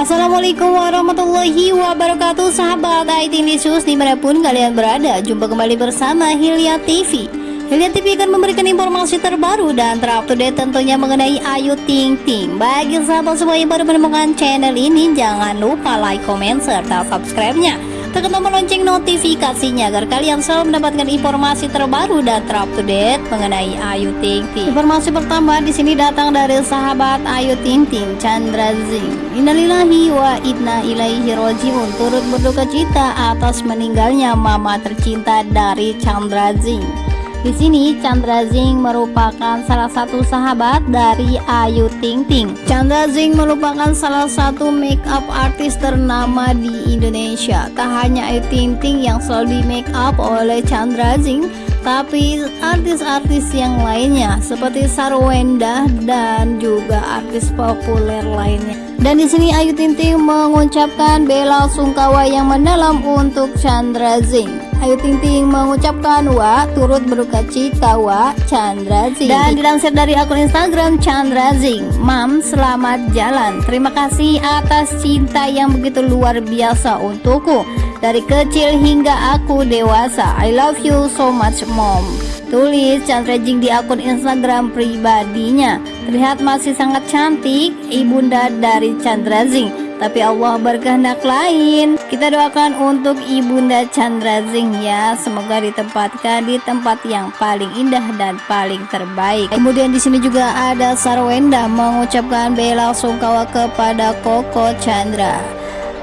Assalamualaikum warahmatullahi wabarakatuh. Sahabat IT News di mana pun kalian berada Jumpa kembali bersama Hilya TV Hilya TV akan memberikan informasi terbaru dan terupdate tentunya mengenai Ayu Ting Ting. Bagi sahabat semua yang baru menemukan channel ini Jangan lupa like, comment, serta subscribe-nya tekan tombol lonceng notifikasinya agar kalian selalu mendapatkan informasi terbaru dan terupdate mengenai Ayu Ting Ting. Informasi pertama di sini datang dari sahabat Ayu Ting Ting, Chandra Zing. Innalillahi wa inna ilaihi rojiun turut berduka cita atas meninggalnya mama tercinta dari Chandra Zing. Di sini Chandra Zing merupakan salah satu sahabat dari Ayu Ting Ting. Chandra Zing merupakan salah satu make up artis ternama di Indonesia. Tak hanya Ayu Ting Ting yang selalu di make up oleh Chandra Zing, tapi artis-artis yang lainnya seperti Sarwenda dan juga artis populer lainnya. Dan di sini Ayu Ting Ting mengucapkan bela sungkawa yang mendalam untuk Chandra Zing. Ayu Ting Ting mengucapkan wa turut berduka cita wa Chandra Zing. Dan dilansir dari akun Instagram Chandra Zing. Mam selamat jalan. Terima kasih atas cinta yang begitu luar biasa untukku. Dari kecil hingga aku dewasa. I love you so much mom. Tulis Chandra Jing di akun Instagram pribadinya. Terlihat masih sangat cantik Ibunda dari Chandra Zing tapi Allah berkehendak lain. Kita doakan untuk Ibunda Chandra Zing ya, semoga ditempatkan di tempat yang paling indah dan paling terbaik. Kemudian di sini juga ada Sarwenda mengucapkan bela sungkawa kepada Koko Chandra.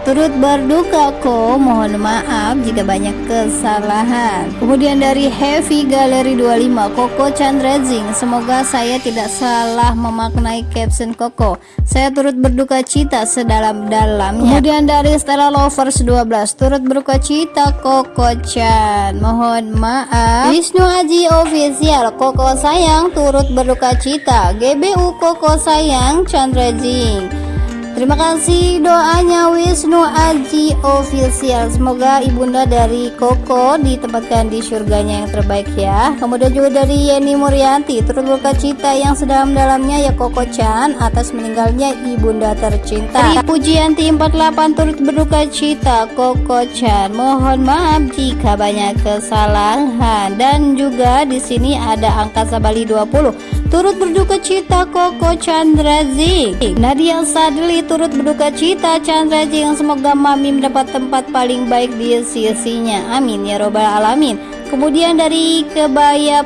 Turut berduka ko, mohon maaf jika banyak kesalahan. Kemudian dari Heavy Gallery 25, Koko Chandrazing, semoga saya tidak salah memaknai caption Koko. Saya turut berduka cita sedalam-dalamnya. Kemudian dari Stella Lovers 12, turut berduka cita Koko Chan. Mohon maaf. Wisnu Aji Official, Koko sayang turut berduka cita. GBU Koko sayang Chandrazing. Terima kasih doanya Wisnu Aji Official. Semoga ibunda dari Koko ditempatkan di surganya yang terbaik ya. Kemudian juga dari Yeni Murianti Turut berduka cita yang sedalam-dalamnya ya Koko Chan Atas meninggalnya ibunda tercinta. Pujianti 48 turut berduka cita Koko Chan Mohon maaf jika banyak kesalahan. Dan juga di sini ada angkasa Bali 20 turut berduka cita Koko Chandra Zing Nadia Sadli turut berduka cita Chandra Zing semoga Mami mendapat tempat paling baik di sisinya amin ya robbal alamin Kemudian dari Kebaya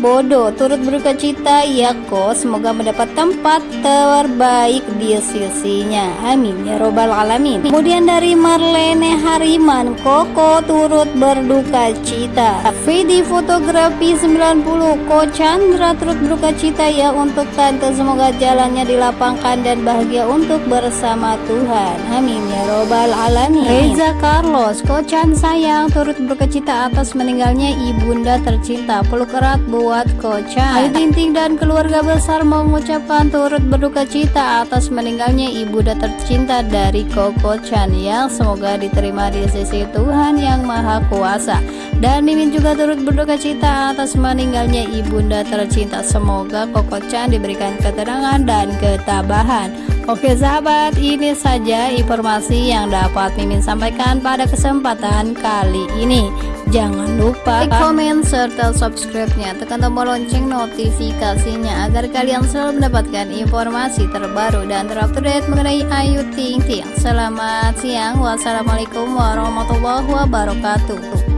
Bodo turut berduka cita Yako semoga mendapat tempat terbaik di sisinya. Amin ya robbal alamin. Kemudian dari Marlene Hariman Koko turut berduka cita. Vidi fotografi 90 Ko Chandra turut berduka cita ya untuk tante semoga jalannya dilapangkan dan bahagia untuk bersama Tuhan. Amin ya robbal alamin. Reza Carlos Ko Chan sayang turut berduka cita atas meninggal meninggalnya ibunda tercinta peluk erat buat Kocha Ayu Ting Ting dan keluarga besar mengucapkan turut berduka cita atas meninggalnya ibunda tercinta dari Koko Chan yang semoga diterima di sisi Tuhan yang Maha Kuasa. Dan Mimin juga turut berduka cita atas meninggalnya ibunda tercinta. Semoga Koko Chan diberikan keterangan dan ketabahan. Oke sahabat, ini saja informasi yang dapat Mimin sampaikan pada kesempatan kali ini. Jangan lupa like, komen, serta subscribe-nya. Tekan tombol lonceng notifikasinya agar kalian selalu mendapatkan informasi terbaru dan terupdate mengenai Ayu Ting Ting. Selamat siang. Wassalamualaikum warahmatullahi wabarakatuh.